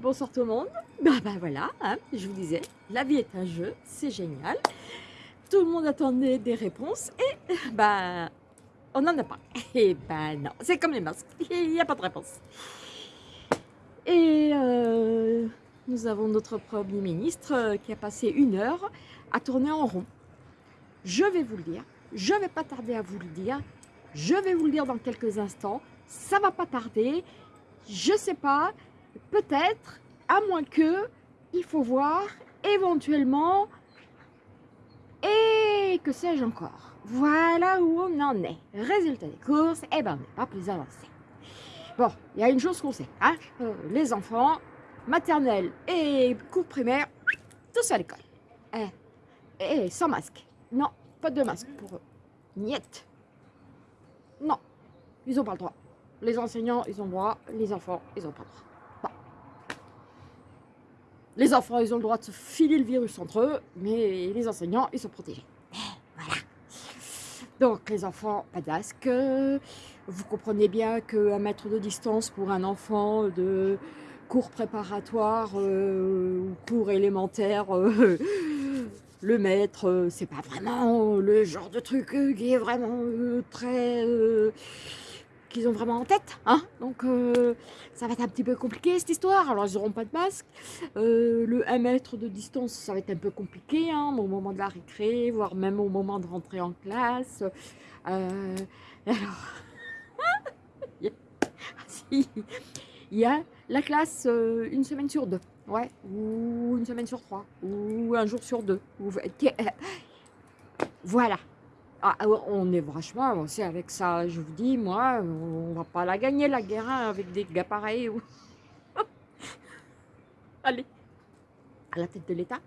Bonsoir tout le monde. Bah, bah voilà, hein, je vous disais, la vie est un jeu, c'est génial. Tout le monde attendait des réponses et bah on n'en a pas. Et bah non, c'est comme les masques, il n'y a pas de réponse. Et euh, nous avons notre Premier ministre euh, qui a passé une heure à tourner en rond. Je vais vous le dire, je ne vais pas tarder à vous le dire, je vais vous le dire dans quelques instants, ça va pas tarder, je sais pas, peut-être, à moins que, il faut voir, éventuellement, et que sais-je encore. Voilà où on en est. Résultat des courses, eh ben on n'est pas plus avancé. Bon, il y a une chose qu'on sait, hein, euh, les enfants, maternelle et cours primaire, tous à l'école. Eh, eh, sans masque. Non, pas de masque pour eux. Niet. Non, ils n'ont pas le droit. Les enseignants, ils ont le droit. Les enfants, ils n'ont pas le droit. Les enfants, ils ont le droit de se filer le virus entre eux, mais les enseignants, ils sont protégés. Voilà. Donc, les enfants, pas de masque. Vous comprenez bien qu'un mètre de distance pour un enfant de cours préparatoire euh, ou cours élémentaire, euh, le maître, euh, c'est pas vraiment le genre de truc qui est vraiment très qu'ils ont vraiment en tête. Hein Donc euh, ça va être un petit peu compliqué cette histoire. Alors ils n'auront pas de masque. Euh, le 1 mètre de distance, ça va être un peu compliqué hein, au moment de la récré, voire même au moment de rentrer en classe. Euh, alors, il y a la classe une semaine sur deux. Ouais, ou une semaine sur trois, ou un jour sur deux. Voilà, ah, ah on est vachement avancé avec ça, je vous dis, moi, on va pas la gagner la guerre hein, avec des gars pareils. Allez, à la tête de l'État,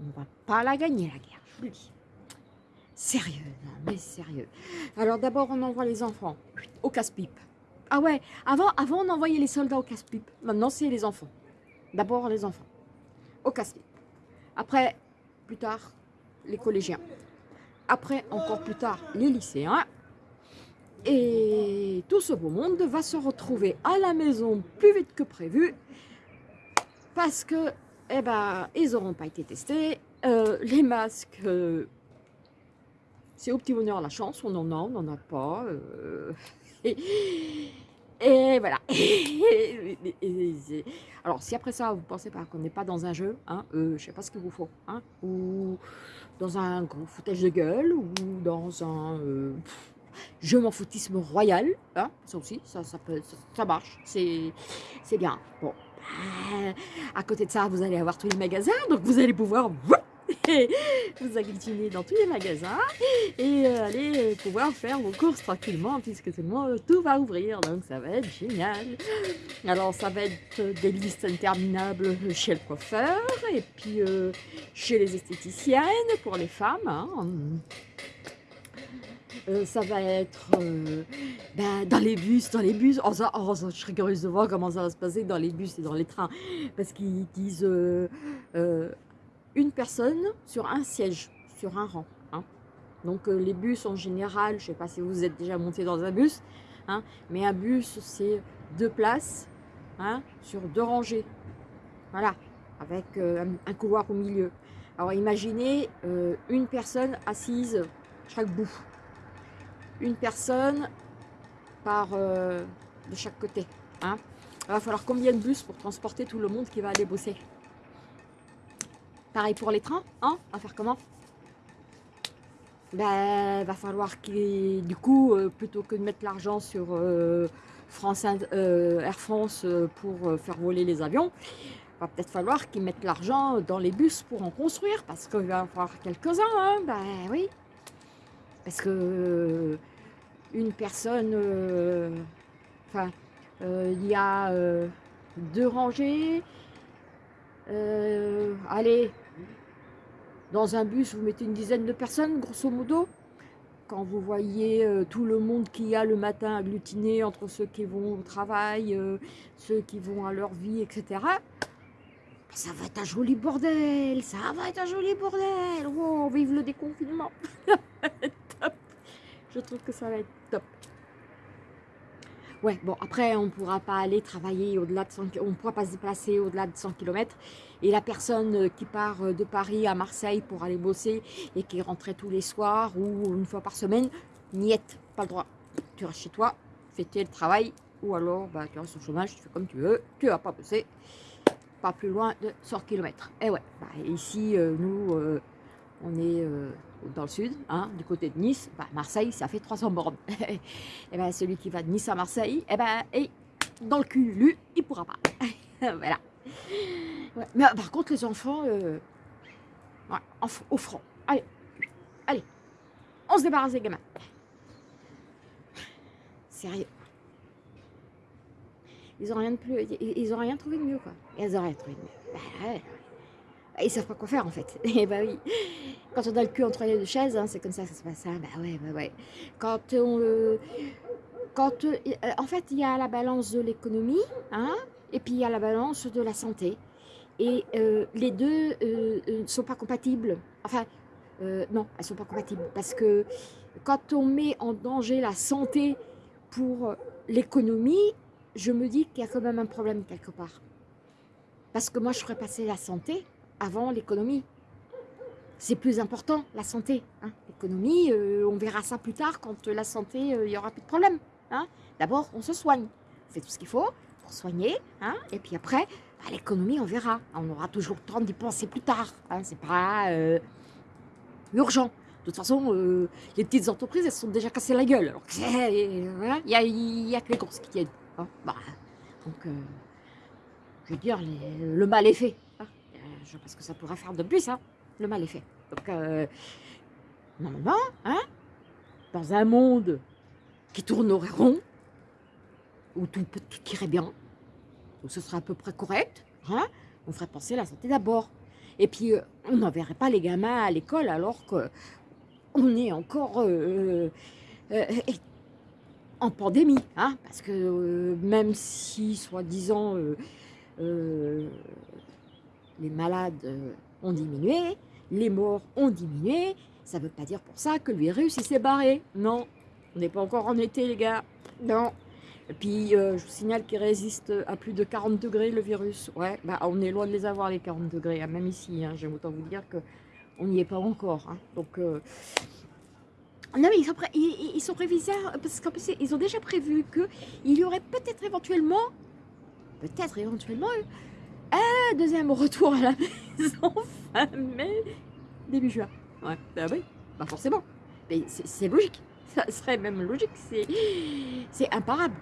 on va pas la gagner la guerre, je vous le dis. Sérieux, non mais sérieux. Alors d'abord, on envoie les enfants au casse-pipe. Ah ouais, avant, avant on envoyait les soldats au casse-pipe. Maintenant, c'est les enfants. D'abord les enfants, au casse-pipe. Après, plus tard, les collégiens après encore plus tard les lycéens. Et tout ce beau monde va se retrouver à la maison plus vite que prévu parce que, eh ben, ils n'auront pas été testés. Euh, les masques, euh, c'est au petit bonheur la chance, on en a, on n'en a pas. Euh, et, voilà. alors, si après ça, vous pensez pas qu'on n'est pas dans un jeu, hein, je sais pas ce qu'il vous faut, hein, ou dans un gros foutage de gueule ou dans un euh, je m'en foutisme royal. Hein, ça aussi, ça, peut, ça, marche, c'est bien. Bon, euh, à côté de ça, vous allez avoir tous les magasins, donc vous allez pouvoir vous agglutiner dans tous les magasins et euh, aller pouvoir faire vos courses tranquillement puisque tout le monde, tout va ouvrir, donc ça va être génial. Alors ça va être des listes interminables chez le coiffeur et puis euh, chez les esthéticiennes pour les femmes. Hein. Euh, ça va être ben, dans les bus, dans les bus. Oh, ça, oh, je serais curieuse de voir comment ça va se passer dans les bus et dans les trains. Parce qu'ils disent une personne sur un siège, sur un rang. Hein. Donc euh, les bus en général, je ne sais pas si vous êtes déjà monté dans un bus, hein, mais un bus c'est deux places hein, sur deux rangées. Voilà, avec euh, un, couloir au milieu. Alors imaginez euh, une personne assise chaque bout. Une personne par de chaque côté. Il va falloir combien de bus pour transporter tout le monde qui va aller bosser? Pareil pour les trains, hein On faire comment? Ben, va falloir qu'il, du coup, euh, plutôt que de mettre l'argent sur euh, France, euh, Air France pour faire voler les avions, va peut-être falloir qu'ils mettent l'argent dans les bus pour en construire, parce qu'il va y avoir quelques-uns, hein Ben oui. Parce que une personne, enfin, il y a deux rangées, allez, dans un bus, vous mettez une dizaine de personnes, grosso modo. Quand vous voyez euh, tout le monde qu'il y a le matin agglutiné entre ceux qui vont au travail, euh, ceux qui vont à leur vie, etc. Ça va être un joli bordel, ça va être un joli bordel. Wow, vive le déconfinement. Je trouve que ça va être top. Ouais, bon, après, on ne pourra pas aller travailler au-delà de 100 on ne pourra pas se déplacer au-delà de 100 km. Et la personne euh, qui part euh, de Paris à Marseille pour aller bosser et qui rentrait tous les soirs ou une fois par semaine, niette, pas le droit. Tu restes chez toi, fais le travail, ou alors bah, tu restes au chômage, tu fais comme tu veux, tu vas pas bosser, pas plus loin de 100 km. Et ouais, bah, ici, euh, nous, on est dans le sud, hein, du côté de Nice, bah, Marseille, ça fait 300 bornes. et ben celui qui va de Nice à Marseille, et ben et dans le cul, lui, il pourra pas. voilà. Mais par contre, les enfants, euh, au front. Allez, allez, on se débarrasse des gamins. Sérieux. Ils ont rien de plus, ils ont rien trouvé de mieux, quoi. Ils ont rien trouvé de mieux. Bah, ils savent pas quoi faire en fait. Et bah oui, quand on a le cul entre les deux chaises, hein, c'est comme ça que ça se passe. Hein. Bah ouais, bah ouais. Quand on, euh, quand, euh, en fait, il y a la balance de l'économie, hein, et puis il y a la balance de la santé. Et euh, les deux ne sont pas compatibles. Enfin, non, elles sont pas compatibles parce que quand on met en danger la santé pour l'économie, je me dis qu'il y a quand même un problème quelque part. Parce que moi, je ferais passer la santé avant l'économie. C'est plus important, la santé. Hein. L'économie, euh, on verra ça plus tard quand la santé, euh, il y n'y aura plus de problème. Hein. D'abord, on se soigne. On fait tout ce qu'il faut pour soigner. Hein. Et puis après, bah, l'économie, on verra. On aura toujours le temps d'y penser plus tard. Hein. C'est pas euh, urgent. De toute façon, les petites entreprises, elles se sont déjà cassées la gueule. il n'y a, que les grosses qui tiennent. Bah, donc, je veux dire, le mal est fait parce que ça pourrait faire de plus, hein, le mal est fait. Donc, euh, normalement, hein, dans un monde qui tournerait rond, où tout, tout irait bien, où ce serait à peu près correct, hein, on ferait penser à la santé d'abord. Et puis, euh, on n'enverrait pas les gamins à l'école alors qu'on est encore euh, en pandémie. Hein, parce que même si, soi-disant, les malades euh, ont diminué, les morts ont diminué, ça ne veut pas dire pour ça que le virus s'est barré. Non, on n'est pas encore en été les gars. Non. Et puis euh, je vous signale qu'il résiste à plus de 40 degrés le virus. Ouais, bah on est loin de les avoir les 40 degrés, hein, même ici. Hein, J'aime autant vous dire qu'on n'y est pas encore. Hein. Donc euh, non mais ils sont, ils, ils parce ils ont déjà prévu qu'il y aurait peut-être éventuellement, peut-être éventuellement un deuxième retour à la maison fin mai, début juin. Ouais, bah oui, bah forcément. Mais c'est logique. Ça serait même logique. C'est imparable.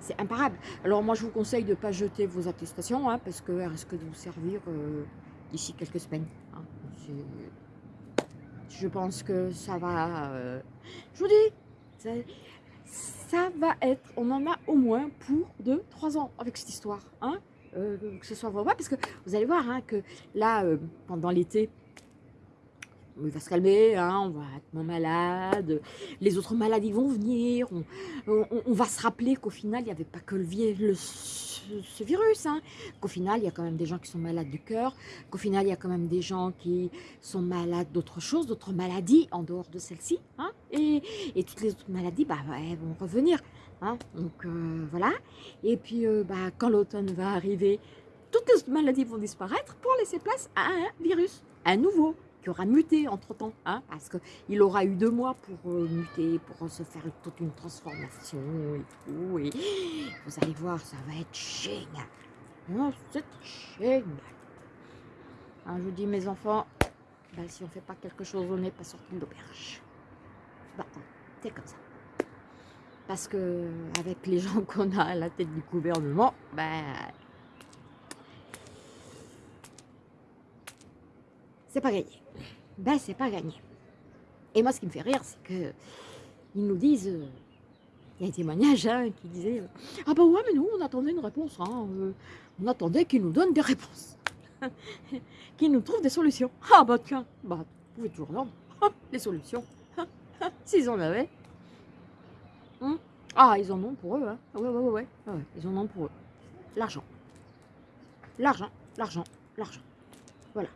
C'est imparable. Alors moi, je vous conseille de ne pas jeter vos attestations, hein, parce qu'elles risquent de vous servir euh, d'ici quelques semaines. Hein. Je pense que ça va... Euh, je vous dis, ça, ça, va être... On en a au moins pour 2-3 ans avec cette histoire. Hein euh, que ce soit vrai, parce que vous allez voir hein, que là, euh, pendant l'été, il va se calmer, hein, on va être moins malade, les autres maladies vont venir, on, va se rappeler qu'au final, il n'y avait pas que le, ce, virus, hein, qu'au final, il y a quand même des gens qui sont malades du cœur, qu'au final, il y a quand même des gens qui sont malades d'autres choses, d'autres maladies en dehors de celle-ci, et, et, toutes les autres maladies bah, elles vont revenir. Hein. donc euh, voilà. Et puis euh, bah, quand l'automne va arriver, toutes les maladies vont disparaître pour laisser place à un virus, un nouveau, qui aura muté entre-temps, hein, parce qu'il aura eu deux mois pour euh, muter, pour se faire toute une transformation et tout. Vous allez voir, ça va être génial. Oh, c'est génial. Hein, je vous dis, mes enfants, bah, si on ne fait pas quelque chose, on n'est pas sorti de l'auberge. Bah, c'est comme ça parce que avec les gens qu'on a à la tête du gouvernement, ben, c'est pas gagné. Ben, c'est pas gagné. Et moi, ce qui me fait rire, c'est que ils nous disent, euh, il y a un témoignage hein, qui disait, euh, ah bah ouais, mais nous, on attendait une réponse, hein, euh, on attendait qu'ils nous donnent des réponses, qu'ils nous trouvent des solutions. Ah bah tiens, bah, vous pouvez toujours demander des solutions, s'ils en avaient. Hmm? Ah, ils en ont pour eux, hein. Ouais, ouais, ouais, ouais. ils en ont pour eux. L'argent. L'argent, l'argent, l'argent. Voilà.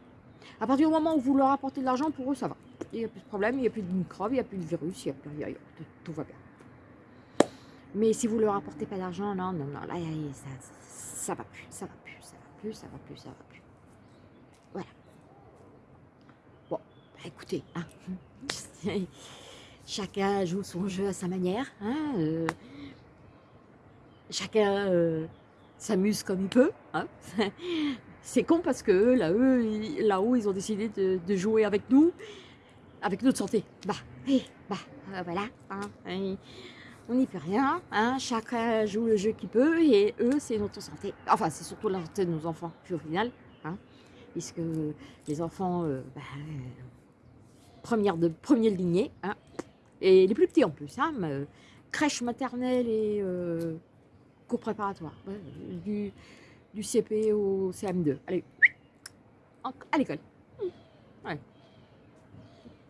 À partir du moment où vous leur apportez de l'argent, pour eux, ça va. Il n'y a plus de problème, il n'y a plus de microbes, il n'y a plus de virus, il a. Tout va bien. Mais si vous leur apportez pas d'argent, non, non, non, là, ça, ça va plus, ça va plus, ça va plus, ça va plus, ça va plus. Voilà. Bon, bah, écoutez, hein, chacun joue son jeu à sa manière. Hein, euh, chacun euh, s'amuse comme il peut. Hein. C'est con parce que là, eux, là-haut, ils ont décidé de, jouer avec nous, avec notre santé. Bah, et, bah, euh, voilà. Hein, on n'y fait rien. Hein, chacun joue le jeu qu'il peut et eux, c'est notre santé. Enfin, c'est surtout la santé de nos enfants, au final. Hein, puisque les enfants, bah, première de première lignée, hein, et les plus petits en plus, hein, crèche maternelle et euh, cours préparatoire, du, CP au CM2. Allez, à l'école. Ouais.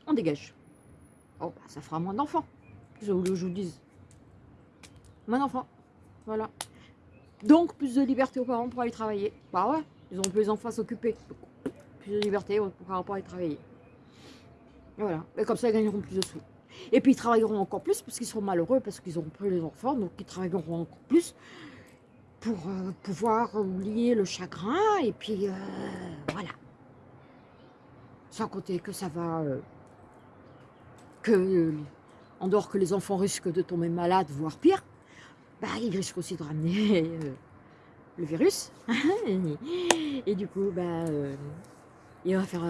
On dégage. Oh, bah, ça fera moins d'enfants. Je vous dise. Moins d'enfants. Voilà. Donc, plus de liberté aux parents pour aller travailler. Bah ouais, ils ont plus les enfants à s'occuper. Plus de liberté pour pouvoir aller travailler. voilà. Et comme ça, ils gagneront plus de sous. Et puis, ils travailleront encore plus parce qu'ils seront malheureux, parce qu'ils auront plus les enfants. Donc, ils travailleront encore plus pour euh, pouvoir oublier le chagrin. Et puis, euh, voilà. Sans compter que ça va... Euh, que... en dehors que les enfants risquent de tomber malades, voire pire, bah, il risque aussi de ramener le virus. et, du coup, bah, il va faire...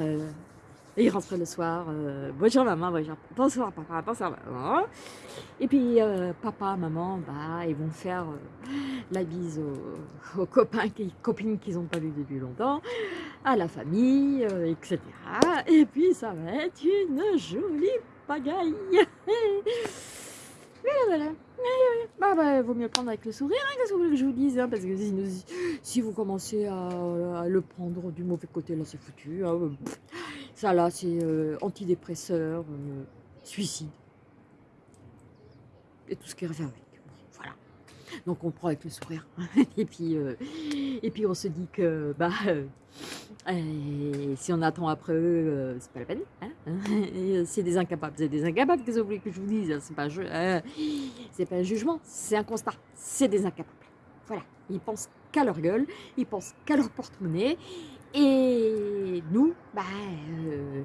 Euh, il rentre le soir, bonjour maman, bonjour, bonsoir papa, bonsoir maman. Et puis papa, maman, bah, ils vont faire la bise aux, copains, qui, copines qu'ils n'ont pas vu depuis longtemps, à la famille, etc. Et puis ça va être une jolie pagaille. Bah, bah, vaut mieux prendre avec le sourire, hein, qu'est-ce que vous voulez que je vous dise, hein, parce que si, vous commencez à, le prendre du mauvais côté, là, c'est foutu. Hein, euh, ça, là, c'est euh, antidépresseur, euh, suicide. Et tout ce qui revient avec. Donc, on prend avec le sourire. et, puis, et puis, on se dit que, bah... Et si on attend après eux, c'est pas la peine. c'est des incapables. C'est des incapables, que vous voulez que je vous dise C'est pas, c'est pas un jugement, c'est un constat. C'est des incapables. Voilà. Ils pensent qu'à leur gueule, ils pensent qu'à leur porte-monnaie. Et nous, bah, euh,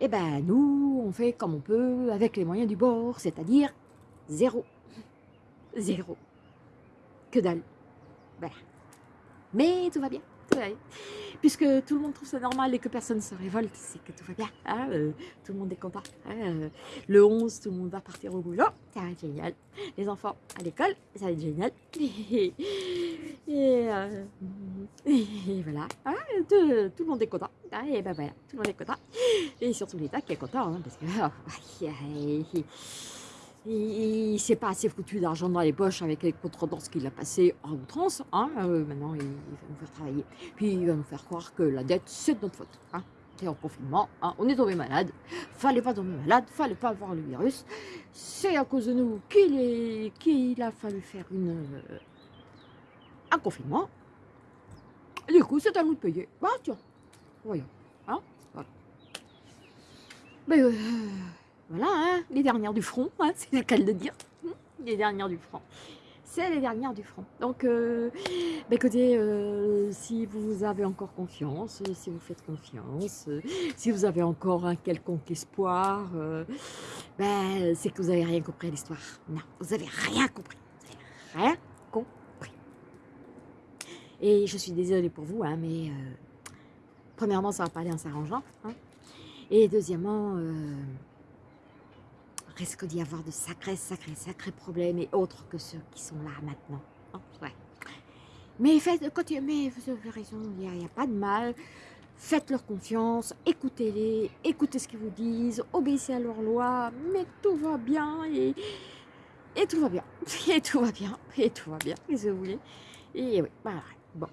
et ben nous, on fait comme on peut avec les moyens du bord, c'est-à-dire zéro. Zéro. Que dalle. Voilà. Mais tout va bien. Tout va bien puisque tout le monde trouve ça normal et que personne ne se révolte, c'est que tout va bien, hein, euh, tout le monde est content. Hein, euh, le 11, tout le monde va partir au boulot, ça va être génial. Les enfants à l'école, ça va être génial. Euh, et, voilà, hein, tout, le monde est content. et ben voilà, tout le monde est content. Et surtout l'État qui est content, parce que... Oh, il ne s'est pas assez foutu d'argent dans les poches avec les contredanses qu'il a passé en outrance. Hein, euh, maintenant, il, va nous faire travailler. Puis il va nous faire croire que la dette, c'est de notre faute. Hein. en confinement, hein. on est tombé malade. Fallait pas tomber malade, fallait pas avoir le virus. C'est à cause de nous qu'il a fallu faire euh, un confinement. du coup, c'est à nous de payer. Bah tiens, voyons. Voilà. Mais... Euh, voilà, hein, les dernières du front, hein, c'est le cas de dire. Hmm, les dernières du front. C'est les dernières du front. Donc, euh, bah, écoutez, euh, si vous avez encore confiance, si vous faites confiance, si vous avez encore un quelconque espoir, euh, ben, c'est que vous n'avez rien compris à l'histoire. Non, vous n'avez rien compris. Vous n'avez rien compris. Et je suis désolée pour vous, hein, mais premièrement, ça va pas aller en s'arrangeant. Et deuxièmement, risque d'y avoir de sacrés, sacrés, sacrés problèmes et autres que ceux qui sont là maintenant. Ouais. Mais faites, mais vous avez raison, il n'y a, pas de mal. Faites-leur confiance, écoutez-les, écoutez ce qu'ils vous disent, obéissez à leurs lois, mais tout va bien et, tout va bien. Et tout va bien, et tout va bien, qu'est-ce que vous voulez. Et oui, voilà, bon.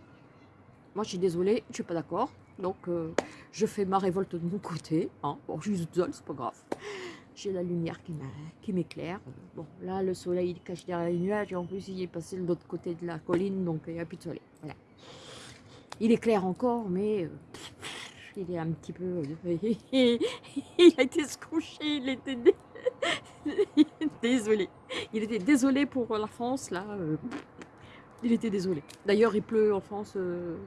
Moi, je suis désolée, je suis pas d'accord. Donc, euh, je fais ma révolte de mon côté. Hein. Bon, je suis seule, c'est pas grave j'ai la lumière qui m'éclaire. Bon, là, le soleil il cache derrière les nuages, et en plus, il est passé de l'autre côté de la colline, donc il n'y a plus de soleil. Voilà. Il éclaire encore, mais euh, il est un petit peu... il a été se coucher, il était... désolé. Il était désolé pour la France, là. euh, il était désolé. D'ailleurs, il pleut en France. euh,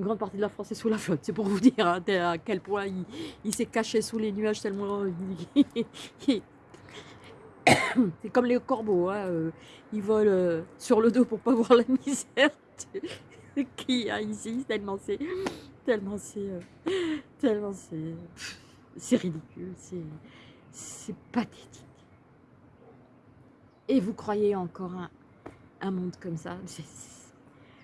une grande partie de la France est sous la flotte. C'est pour vous dire hein, à quel point il, s'est caché sous les nuages tellement... il- C'est comme les corbeaux. hein, euh, ils volent euh, sur le dos pour pas voir la misère qu'il y a ici. Tellement c'est... Tellement c'est... euh, tellement c'est... Ridicule. C'est... Pathétique. Et vous croyez encore un, monde comme ça?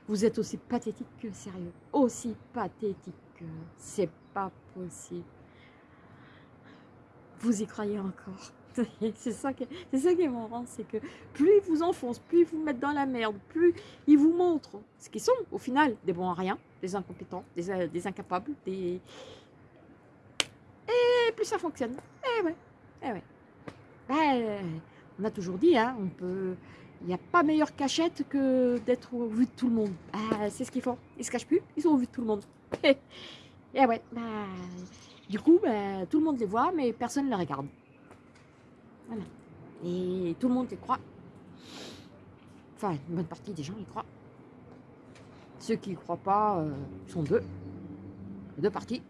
Vous êtes aussi pathétique que sérieux. Aussi pathétique que c'est pas possible. Vous y croyez encore. C'est ça, qui- est marrant, c'est que plus ils vous enfoncent, plus ils vous mettent dans la merde, plus ils vous montrent ce qu'ils sont, au final, des bons à rien, des incompétents, des, euh, incapables, des... Et plus ça fonctionne. Eh ouais, eh ouais. Ben, on a toujours dit, hein, on peut... Il n'y a pas meilleure cachette que d'être au vu de tout le monde. Ah, c'est ce qu'ils font. Ils se cachent plus, ils sont au vu de tout le monde. Et ouais, bah, du coup, bah, tout le monde les voit, mais personne ne les regarde. Voilà. Et tout le monde y croit. Enfin, une bonne partie des gens y croient. Ceux qui y croient pas euh, sont deux. Deux parties.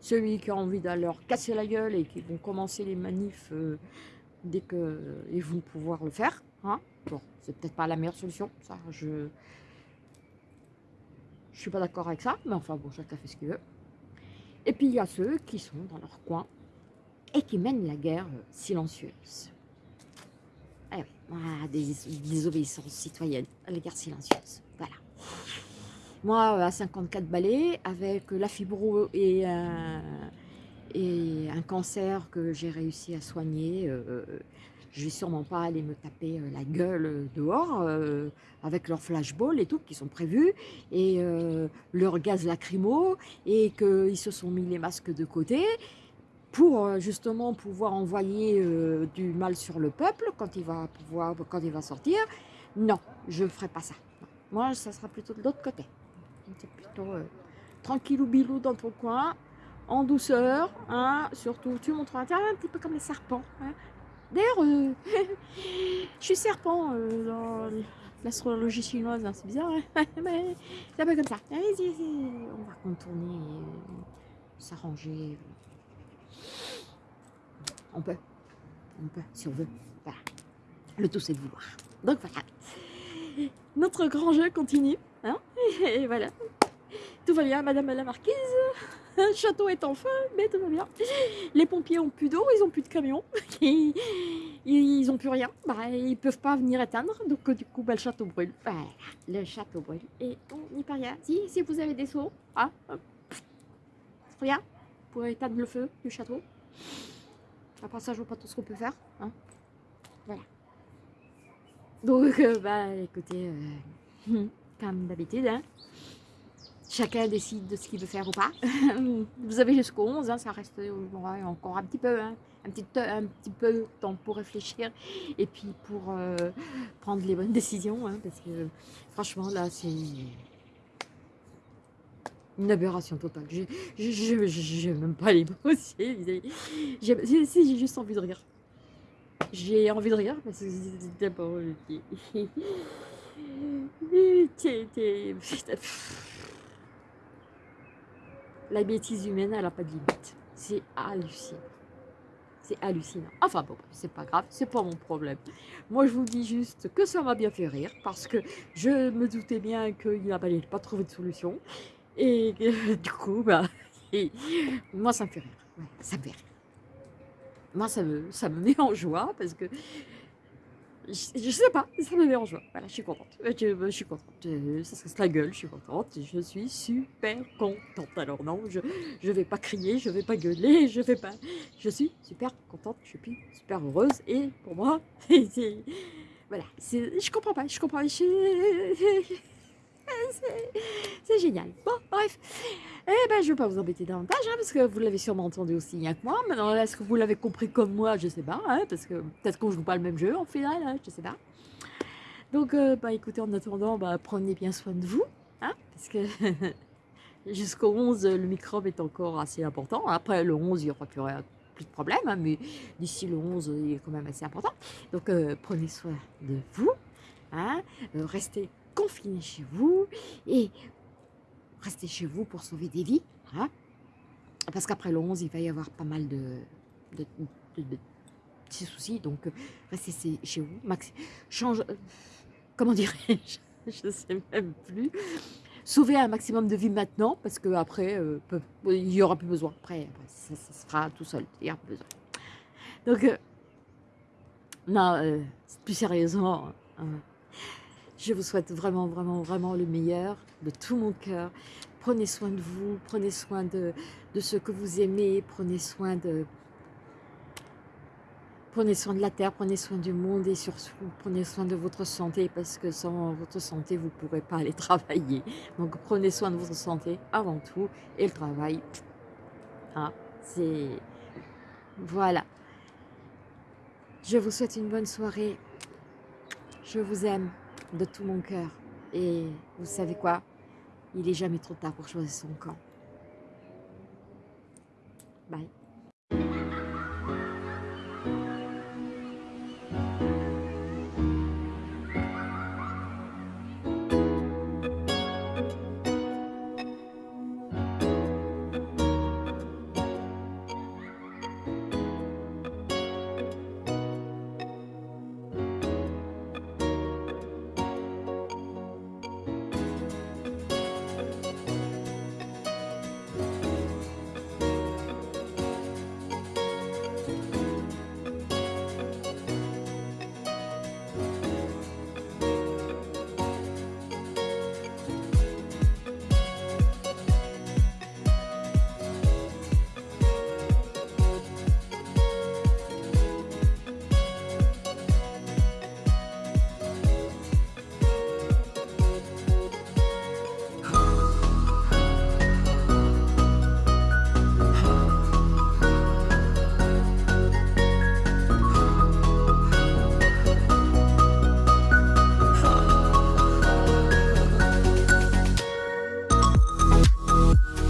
Celui qui a envie d'aller leur casser la gueule et qui vont commencer les manifs euh, dès qu'ils vont pouvoir le faire. Hein bon, c'est peut-être pas la meilleure solution. Ça, je. Je suis pas d'accord avec ça, mais enfin bon, chacun fait ce qu'il veut. Et puis il y a ceux qui sont dans leur coin et qui mènent la guerre euh, silencieuse. Ah oui, des désobéissances citoyennes, la guerre silencieuse. Voilà. Moi, euh, à 54 balais, avec la fibro et un, et un cancer que j'ai réussi à soigner, euh, je vais sûrement pas aller me taper euh, la gueule euh, dehors euh, avec leurs flashballs et tout qui sont prévus et euh, leur gaz lacrymo et qu'ils se sont mis les masques de côté pour justement pouvoir envoyer du mal sur le peuple quand il va pouvoir quand il va sortir. Non, je ne ferai pas ça. Moi, ça sera plutôt de l'autre côté. C'est plutôt euh, tranquillou bilou dans ton coin, en douceur, hein, surtout tu montres un un petit peu comme les serpents. hein. D'ailleurs, euh, je suis serpent euh, dans l'astrologie chinoise, hein, c'est bizarre, hein, mais c'est un peu comme ça. Allez, y on va contourner, euh, s'arranger. On peut, on peut, si on veut. Voilà. Le tout, c'est de vouloir. Donc voilà. Notre grand jeu continue. Hein et voilà. Tout va bien, Madame la Marquise. Le château est en feu, mais tout va bien. Les pompiers ont plus d'eau, ils ont plus de camions. Ils, ont plus rien. Bah, ils peuvent pas venir éteindre. Donc du coup, bah, le château brûle. Voilà, le château brûle. Et on n'y peut rien. Si, si vous avez des seaux, hop. rien pour éteindre le feu du château. Part ça, je vois pas tout ce qu'on peut faire. Hein. Voilà. Donc, euh, bah, écoutez, euh, comme d'habitude, hein, chacun décide de ce qu'il veut faire ou pas. Vous avez jusqu'au 11, hein, ça reste encore un petit peu, hein, un, petit, peu de temps pour réfléchir et puis pour euh, prendre les bonnes décisions, hein, parce que franchement, là, c'est une aberration totale. Je j'ai même pas les mots. J'ai juste envie de rire. J'ai envie de rire parce que d'abord. t'es- La bêtise humaine, elle n'a pas de limite. C'est hallucinant. C'est hallucinant. Enfin bon, c'est pas grave, c'est pas mon problème. Moi, je vous dis juste que ça m'a bien fait rire parce que je me doutais bien qu'il n'allait pas trouver de solution. Et du coup, bah, moi, ça me fait rire. Ça me fait rire. Moi, ça me, ça me met en joie parce que je, sais pas, ça me en joie. Voilà, je suis contente. Euh, Je, je suis contente. Euh, Ça se casse la gueule, je suis contente. Je suis super contente. Alors non, je je vais pas crier, je vais pas gueuler, je vais pas. Je suis super contente, je suis super heureuse et pour moi, c'est voilà, je comprends pas, je comprends. je- C'est génial. Bon, bref. Eh ben, je vais pas vous embêter davantage, hein, parce que vous l'avez sûrement entendu aussi bien que moi. Maintenant, est-ce que vous l'avez compris comme moi? Je sais pas, hein, parce que peut-être qu'on joue pas le même jeu en final, hein, je sais pas. Donc, euh, bah, écoutez, en attendant, bah, prenez bien soin de vous, hein, parce que jusqu'au 11, le microbe est encore assez important. Après, le 11, il y aura plus de problème, mais d'ici le 11, il est quand même assez important. Donc, euh, prenez soin de vous, restez confinés chez vous et restez chez vous pour sauver des vies. Hein, parce qu'après le 11, il va y avoir pas mal de, petits soucis. Donc, euh, restez chez vous. Max, change, comment dirais-je Je ne sais même plus sauver un maximum de vie maintenant, parce qu'après, euh, il n'y aura plus besoin. Après, ça, se fera tout seul, il n'y aura plus besoin. Donc, euh, non, euh, plus sérieusement, hein, je vous souhaite vraiment, vraiment, vraiment le meilleur de tout mon cœur. Prenez soin de vous, prenez soin de, de ceux que vous aimez, prenez soin de, Prenez soin de la terre, prenez soin du monde et surtout prenez soin de votre santé parce que sans votre santé, vous ne pourrez pas aller travailler. Donc prenez soin de votre santé avant tout et le travail, hein, c'est... Voilà. Je vous souhaite une bonne soirée. Je vous aime de tout mon cœur. Et vous savez quoi? Il n'est jamais trop tard pour choisir son camp. Bye.